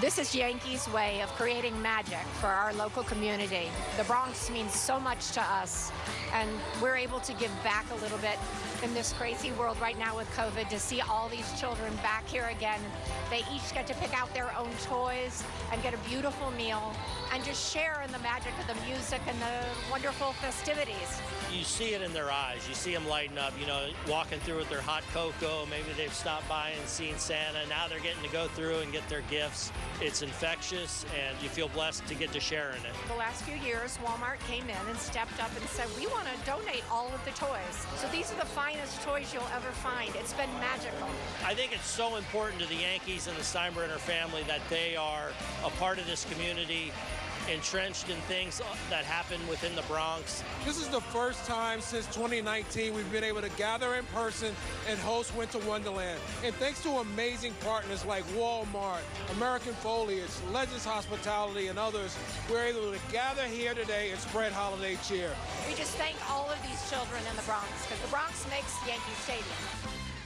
This is Yankees' way of creating magic for our local community. The Bronx means so much to us, and we're able to give back a little bit in this crazy world right now with COVID to see all these children back here again. They each get to pick out their own toys and get a beautiful meal and just share in the magic of the music and the wonderful festivities. You see it in their eyes. You see them lighting up, you know, walking through with their hot cocoa. Maybe they've stopped by and seen Santa. Now they're getting to go through and get their gifts. It's infectious, and you feel blessed to get to share in it. The last few years, Walmart came in and stepped up and said, we want to donate all of the toys. So these are the finest toys you'll ever find. It's been magical. I think it's so important to the Yankees and the Steinbrenner family that they are a part of this community entrenched in things that happen within the Bronx. This is the first time since 2019 we've been able to gather in person and host Winter Wonderland. And thanks to amazing partners like Walmart, American Foliage, Legends Hospitality, and others, we're able to gather here today and spread holiday cheer. We just thank all of these children in the Bronx because the Bronx makes Yankee Stadium.